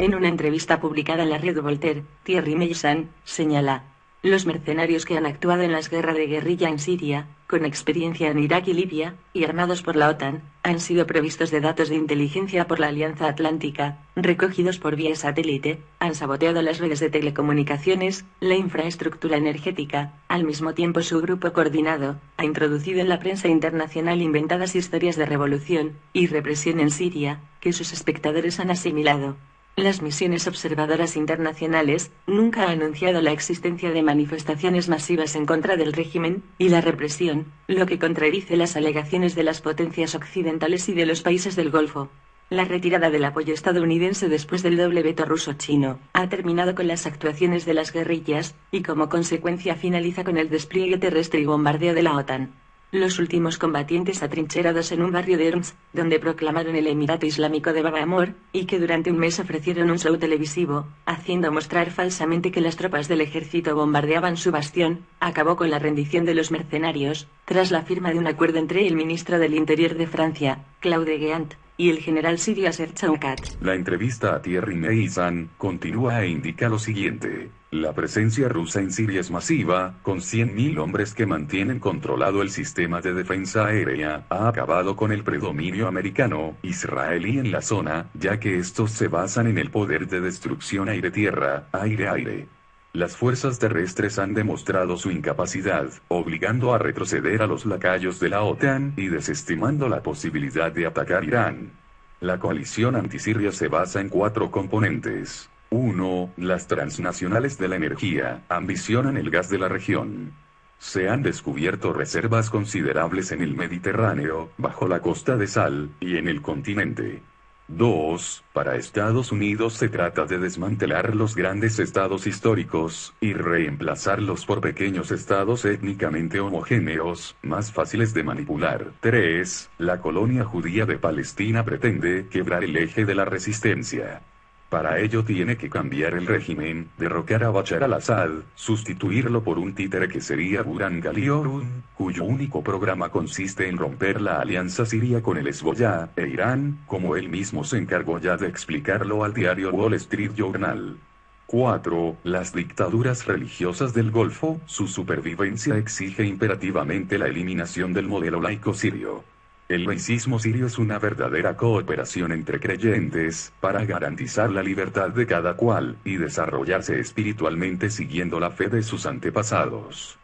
En una entrevista publicada en la red Voltaire, Thierry Meillan señala, los mercenarios que han actuado en las guerras de guerrilla en Siria, con experiencia en Irak y Libia, y armados por la OTAN, han sido provistos de datos de inteligencia por la Alianza Atlántica, recogidos por vía satélite, han saboteado las redes de telecomunicaciones, la infraestructura energética, al mismo tiempo su grupo coordinado, ha introducido en la prensa internacional inventadas historias de revolución y represión en Siria, que sus espectadores han asimilado. Las misiones observadoras internacionales nunca han anunciado la existencia de manifestaciones masivas en contra del régimen y la represión, lo que contradice las alegaciones de las potencias occidentales y de los países del Golfo. La retirada del apoyo estadounidense después del doble veto ruso-chino ha terminado con las actuaciones de las guerrillas, y como consecuencia finaliza con el despliegue terrestre y bombardeo de la OTAN. Los últimos combatientes atrincherados en un barrio de Erms, donde proclamaron el Emirato Islámico de Baba Amor, y que durante un mes ofrecieron un show televisivo, haciendo mostrar falsamente que las tropas del ejército bombardeaban su bastión, acabó con la rendición de los mercenarios, tras la firma de un acuerdo entre el ministro del Interior de Francia, Claude Guéant, y el general sirio Chaukat. La entrevista a Thierry Meizan continúa e indica lo siguiente. La presencia rusa en Siria es masiva, con 100.000 hombres que mantienen controlado el sistema de defensa aérea, ha acabado con el predominio americano, israelí en la zona, ya que estos se basan en el poder de destrucción aire-tierra, aire-aire. Las fuerzas terrestres han demostrado su incapacidad, obligando a retroceder a los lacayos de la OTAN y desestimando la posibilidad de atacar Irán. La coalición antisiria se basa en cuatro componentes. 1. Las transnacionales de la energía ambicionan el gas de la región. Se han descubierto reservas considerables en el Mediterráneo, bajo la costa de Sal, y en el continente. 2. Para Estados Unidos se trata de desmantelar los grandes estados históricos, y reemplazarlos por pequeños estados étnicamente homogéneos, más fáciles de manipular. 3. La colonia judía de Palestina pretende quebrar el eje de la resistencia. Para ello tiene que cambiar el régimen, derrocar a Bachar al-Assad, sustituirlo por un títere que sería Buran Galiorun, cuyo único programa consiste en romper la alianza siria con el Hezbollah e Irán, como él mismo se encargó ya de explicarlo al diario Wall Street Journal. 4. Las dictaduras religiosas del Golfo, su supervivencia exige imperativamente la eliminación del modelo laico sirio. El laicismo sirio es una verdadera cooperación entre creyentes, para garantizar la libertad de cada cual, y desarrollarse espiritualmente siguiendo la fe de sus antepasados.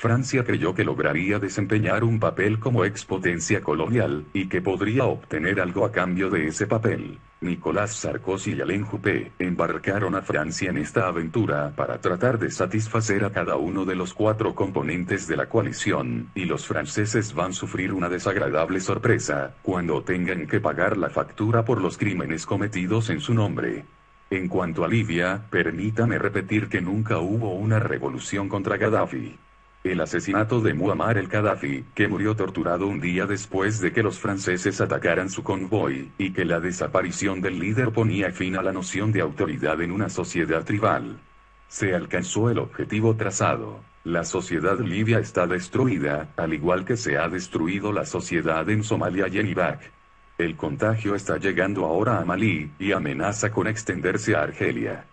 Francia creyó que lograría desempeñar un papel como expotencia colonial, y que podría obtener algo a cambio de ese papel. Nicolás Sarkozy y Alain Juppé embarcaron a Francia en esta aventura para tratar de satisfacer a cada uno de los cuatro componentes de la coalición, y los franceses van a sufrir una desagradable sorpresa, cuando tengan que pagar la factura por los crímenes cometidos en su nombre. En cuanto a Libia, permítame repetir que nunca hubo una revolución contra Gaddafi. El asesinato de Muammar el-Gaddafi, que murió torturado un día después de que los franceses atacaran su convoy, y que la desaparición del líder ponía fin a la noción de autoridad en una sociedad tribal. Se alcanzó el objetivo trazado. La sociedad libia está destruida, al igual que se ha destruido la sociedad en Somalia y en Irak. El contagio está llegando ahora a Malí, y amenaza con extenderse a Argelia.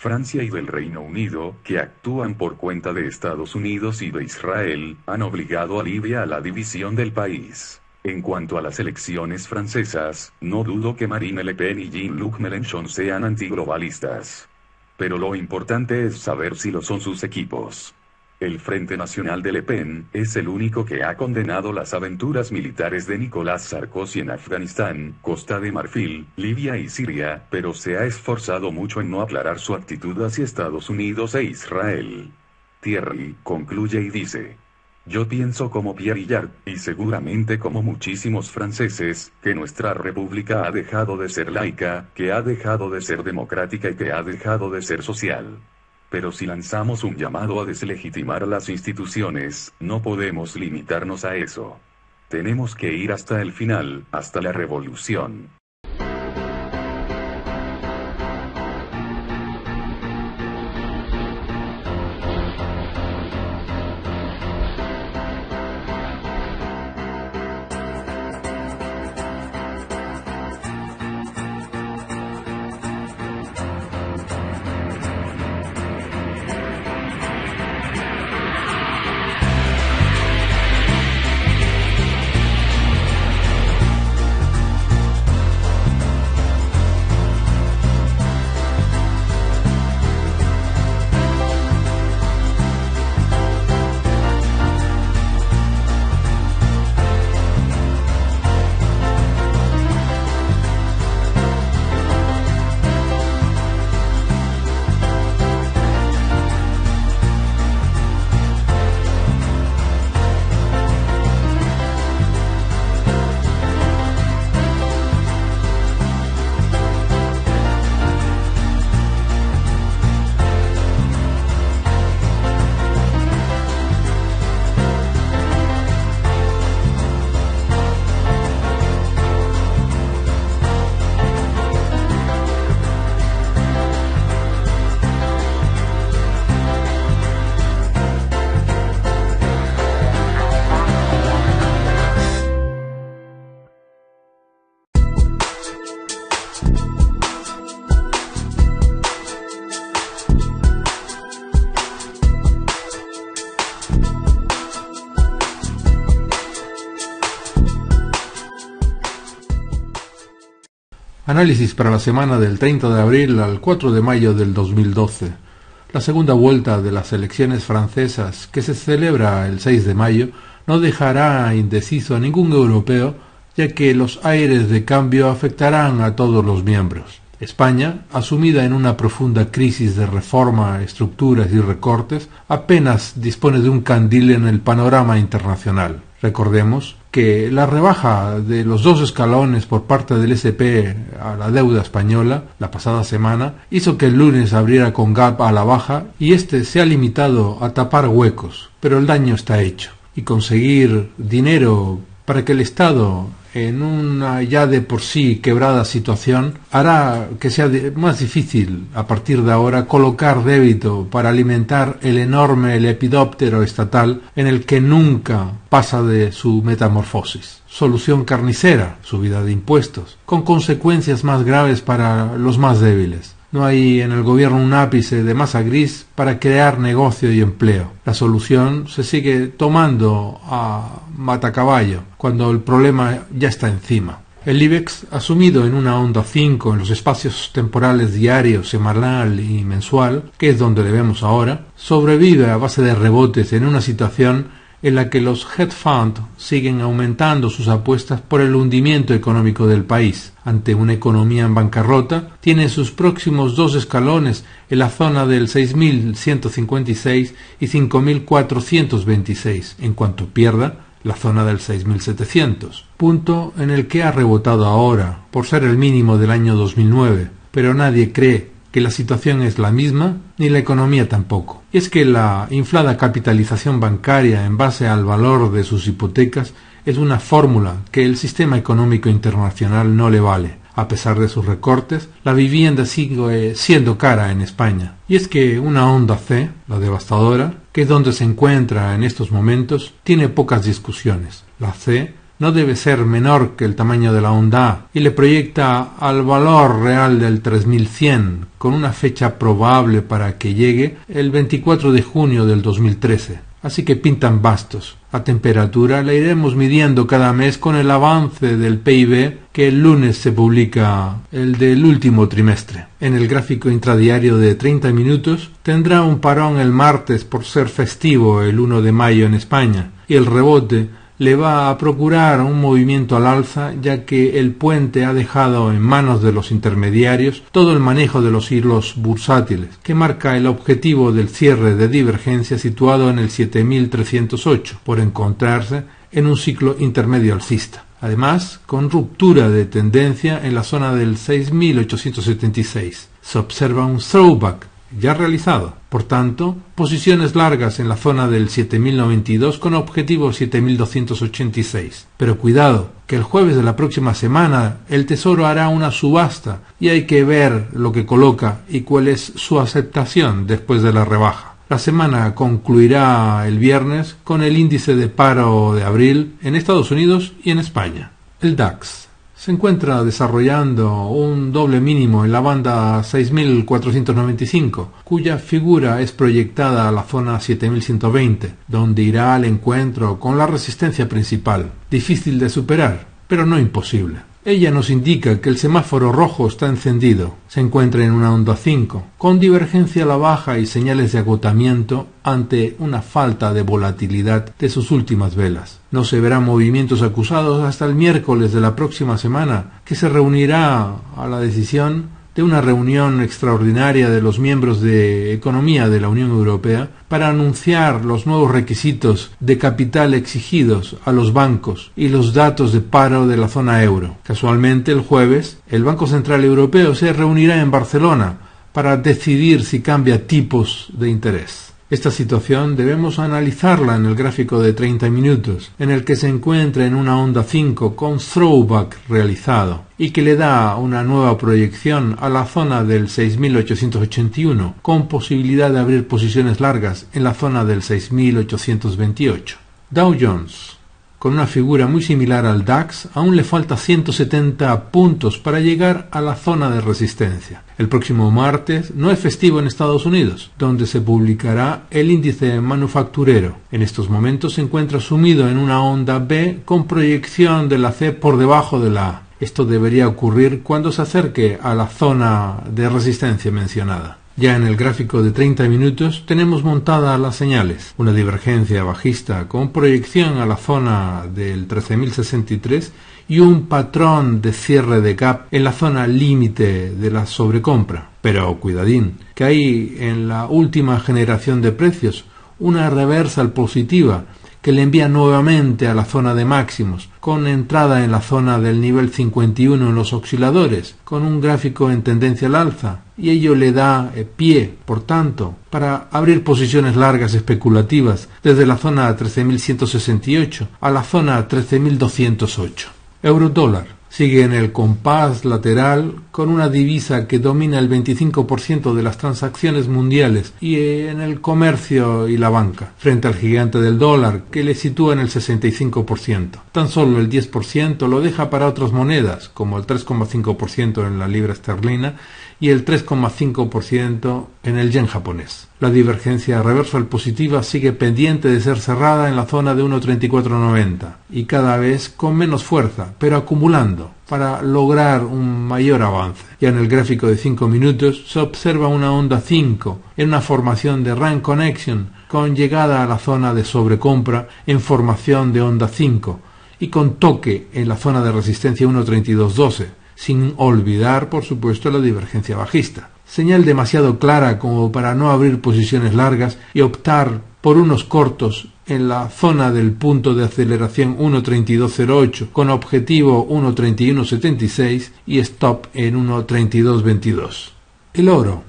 Francia y del Reino Unido, que actúan por cuenta de Estados Unidos y de Israel, han obligado a Libia a la división del país. En cuanto a las elecciones francesas, no dudo que Marine Le Pen y Jean-Luc Mélenchon sean antiglobalistas. Pero lo importante es saber si lo son sus equipos. El Frente Nacional de Le Pen es el único que ha condenado las aventuras militares de Nicolás Sarkozy en Afganistán, Costa de Marfil, Libia y Siria, pero se ha esforzado mucho en no aclarar su actitud hacia Estados Unidos e Israel. Thierry concluye y dice. Yo pienso como Pierre Hillard, y seguramente como muchísimos franceses, que nuestra república ha dejado de ser laica, que ha dejado de ser democrática y que ha dejado de ser social. Pero si lanzamos un llamado a deslegitimar las instituciones, no podemos limitarnos a eso. Tenemos que ir hasta el final, hasta la revolución. Análisis para la semana del 30 de abril al 4 de mayo del 2012. La segunda vuelta de las elecciones francesas, que se celebra el 6 de mayo, no dejará indeciso a ningún europeo, ya que los aires de cambio afectarán a todos los miembros. España, asumida en una profunda crisis de reforma, estructuras y recortes, apenas dispone de un candil en el panorama internacional. Recordemos que la rebaja de los dos escalones por parte del SP a la deuda española la pasada semana hizo que el lunes abriera con gap a la baja y este se ha limitado a tapar huecos, pero el daño está hecho. Y conseguir dinero para que el Estado en una ya de por sí quebrada situación hará que sea más difícil a partir de ahora colocar débito para alimentar el enorme lepidóptero estatal en el que nunca pasa de su metamorfosis. Solución carnicera, subida de impuestos, con consecuencias más graves para los más débiles. No hay en el gobierno un ápice de masa gris para crear negocio y empleo. La solución se sigue tomando a matacaballo cuando el problema ya está encima. El IBEX, asumido en una onda 5 en los espacios temporales diario, semanal y mensual, que es donde le vemos ahora, sobrevive a base de rebotes en una situación en la que los hedge funds siguen aumentando sus apuestas por el hundimiento económico del país. Ante una economía en bancarrota, tiene sus próximos dos escalones en la zona del 6.156 y 5.426, en cuanto pierda la zona del 6.700, punto en el que ha rebotado ahora, por ser el mínimo del año 2009, pero nadie cree que la situación es la misma, ni la economía tampoco. Y es que la inflada capitalización bancaria en base al valor de sus hipotecas es una fórmula que el sistema económico internacional no le vale. A pesar de sus recortes, la vivienda sigue siendo cara en España. Y es que una onda C, la devastadora, que es donde se encuentra en estos momentos, tiene pocas discusiones. La C no debe ser menor que el tamaño de la onda y le proyecta al valor real del 3100 con una fecha probable para que llegue el 24 de junio del 2013. Así que pintan bastos. A temperatura la iremos midiendo cada mes con el avance del PIB que el lunes se publica el del último trimestre. En el gráfico intradiario de 30 minutos tendrá un parón el martes por ser festivo el 1 de mayo en España y el rebote le va a procurar un movimiento al alza ya que el puente ha dejado en manos de los intermediarios todo el manejo de los hilos bursátiles, que marca el objetivo del cierre de divergencia situado en el 7308, por encontrarse en un ciclo intermedio alcista. Además, con ruptura de tendencia en la zona del 6876. Se observa un throwback ya realizado. Por tanto, posiciones largas en la zona del 7092 con objetivo 7286. Pero cuidado, que el jueves de la próxima semana el Tesoro hará una subasta y hay que ver lo que coloca y cuál es su aceptación después de la rebaja. La semana concluirá el viernes con el índice de paro de abril en Estados Unidos y en España. El DAX se encuentra desarrollando un doble mínimo en la banda 6495, cuya figura es proyectada a la zona 7120, donde irá al encuentro con la resistencia principal, difícil de superar, pero no imposible. Ella nos indica que el semáforo rojo está encendido, se encuentra en una onda 5, con divergencia a la baja y señales de agotamiento ante una falta de volatilidad de sus últimas velas. No se verán movimientos acusados hasta el miércoles de la próxima semana, que se reunirá a la decisión de una reunión extraordinaria de los miembros de Economía de la Unión Europea para anunciar los nuevos requisitos de capital exigidos a los bancos y los datos de paro de la zona euro. Casualmente, el jueves, el Banco Central Europeo se reunirá en Barcelona para decidir si cambia tipos de interés. Esta situación debemos analizarla en el gráfico de 30 minutos, en el que se encuentra en una onda 5 con throwback realizado y que le da una nueva proyección a la zona del 6881, con posibilidad de abrir posiciones largas en la zona del 6828. Dow Jones con una figura muy similar al DAX, aún le falta 170 puntos para llegar a la zona de resistencia. El próximo martes no es festivo en Estados Unidos, donde se publicará el índice manufacturero. En estos momentos se encuentra sumido en una onda B con proyección de la C por debajo de la A. Esto debería ocurrir cuando se acerque a la zona de resistencia mencionada. Ya en el gráfico de 30 minutos tenemos montadas las señales, una divergencia bajista con proyección a la zona del 13.063 y un patrón de cierre de gap en la zona límite de la sobrecompra. Pero cuidadín, que hay en la última generación de precios una reversal positiva que le envía nuevamente a la zona de máximos, con entrada en la zona del nivel 51 en los osciladores, con un gráfico en tendencia al alza, y ello le da eh, pie, por tanto, para abrir posiciones largas especulativas desde la zona 13.168 a la zona 13.208. Euro dólar sigue en el compás lateral con una divisa que domina el 25% de las transacciones mundiales y en el comercio y la banca, frente al gigante del dólar que le sitúa en el 65%. Tan solo el 10% lo deja para otras monedas, como el 3,5% en la libra esterlina y el 3,5% en el yen japonés. La divergencia reversal positiva sigue pendiente de ser cerrada en la zona de 1.3490 y cada vez con menos fuerza, pero acumulando para lograr un mayor avance. Ya en el gráfico de 5 minutos se observa una onda 5 en una formación de rank connection con llegada a la zona de sobrecompra en formación de onda 5 y con toque en la zona de resistencia 1.3212 sin olvidar, por supuesto, la divergencia bajista. Señal demasiado clara como para no abrir posiciones largas y optar por unos cortos en la zona del punto de aceleración 1.3208 con objetivo 1.3176 y stop en 1.3222. El oro.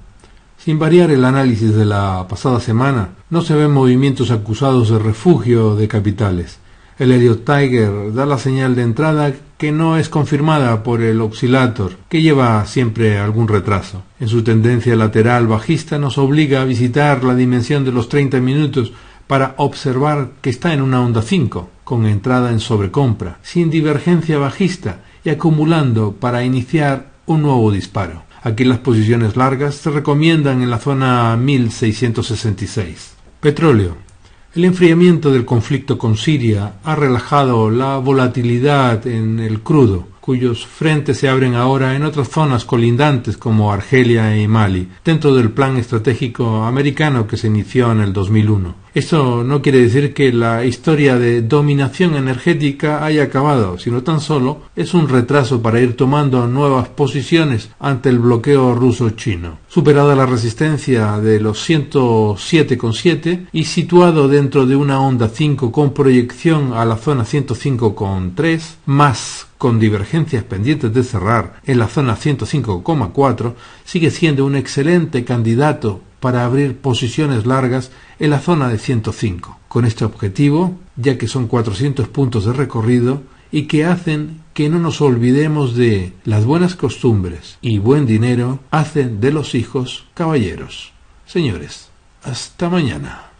Sin variar el análisis de la pasada semana, no se ven movimientos acusados de refugio de capitales. El Elliott Tiger da la señal de entrada que no es confirmada por el oscilator, que lleva siempre algún retraso. En su tendencia lateral bajista nos obliga a visitar la dimensión de los 30 minutos para observar que está en una onda 5, con entrada en sobrecompra, sin divergencia bajista y acumulando para iniciar un nuevo disparo. Aquí las posiciones largas se recomiendan en la zona 1666. Petróleo. El enfriamiento del conflicto con Siria ha relajado la volatilidad en el crudo, cuyos frentes se abren ahora en otras zonas colindantes como Argelia y Mali, dentro del plan estratégico americano que se inició en el 2001. Esto no quiere decir que la historia de dominación energética haya acabado, sino tan solo es un retraso para ir tomando nuevas posiciones ante el bloqueo ruso-chino. Superada la resistencia de los 107,7 y situado dentro de una onda 5 con proyección a la zona 105,3, más con divergencias pendientes de cerrar en la zona 105,4, sigue siendo un excelente candidato para abrir posiciones largas en la zona de 105. Con este objetivo, ya que son 400 puntos de recorrido y que hacen que no nos olvidemos de las buenas costumbres y buen dinero hacen de los hijos caballeros. Señores, hasta mañana.